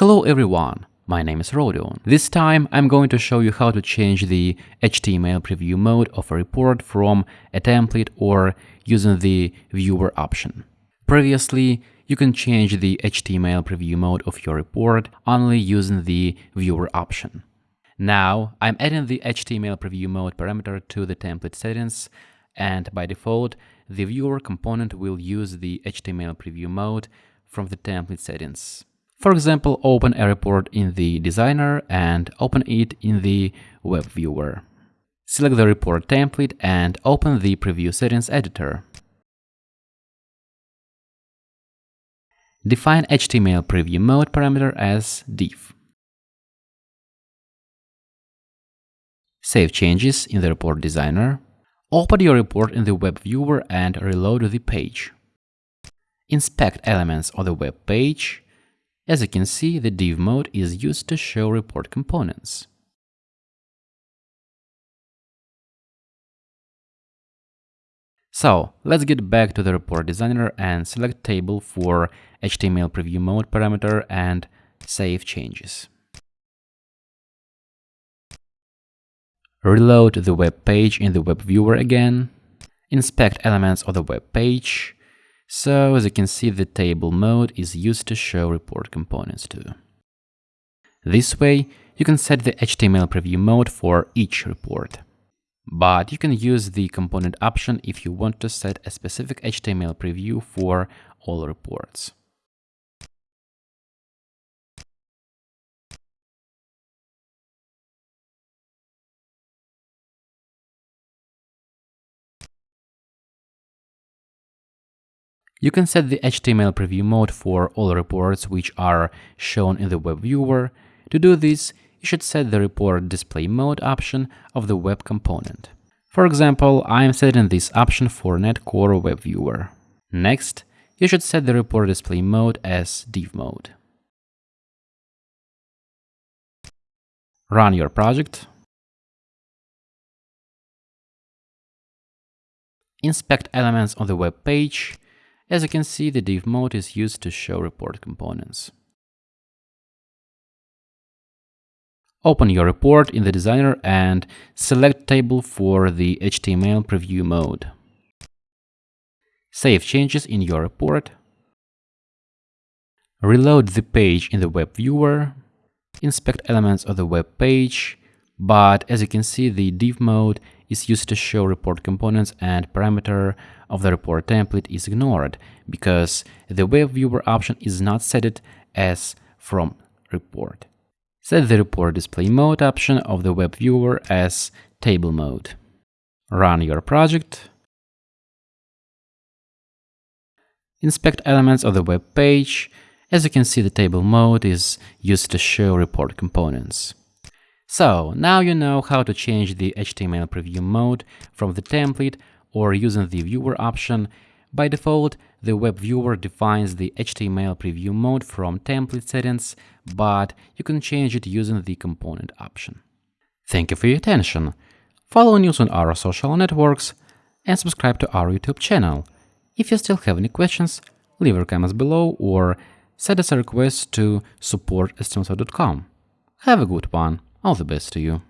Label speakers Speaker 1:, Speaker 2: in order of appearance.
Speaker 1: Hello everyone, my name is Rodion. This time I'm going to show you how to change the HTML preview mode of a report from a template or using the viewer option. Previously, you can change the HTML preview mode of your report only using the viewer option. Now I'm adding the HTML preview mode parameter to the template settings and by default the viewer component will use the HTML preview mode from the template settings. For example, open a report in the designer and open it in the web viewer. Select the report template and open the preview settings editor. Define HTML preview mode parameter as div. Save changes in the report designer. Open your report in the web viewer and reload the page. Inspect elements of the web page as you can see, the div mode is used to show report components. So, let's get back to the report designer and select table for HTML preview mode parameter and save changes. Reload the web page in the web viewer again, inspect elements of the web page, so as you can see, the table mode is used to show report components too. This way, you can set the HTML preview mode for each report. But you can use the component option if you want to set a specific HTML preview for all reports. You can set the HTML preview mode for all reports which are shown in the web viewer. To do this, you should set the report display mode option of the web component. For example, I am setting this option for NetCore web viewer. Next, you should set the report display mode as div mode. Run your project. Inspect elements on the web page as you can see, the div mode is used to show report components. Open your report in the designer and select table for the HTML preview mode. Save changes in your report. Reload the page in the web viewer. Inspect elements of the web page. But as you can see, the div mode is used to show report components and parameter of the report template is ignored because the web viewer option is not set as from report. Set the report display mode option of the web viewer as table mode. Run your project. Inspect elements of the web page. As you can see, the table mode is used to show report components. So now you know how to change the HTML preview mode from the template or using the viewer option. By default, the web viewer defines the HTML preview mode from template settings, but you can change it using the component option. Thank you for your attention. Follow news on our social networks and subscribe to our YouTube channel. If you still have any questions, leave your comments below or send us a request to support Have a good one. All the best to you.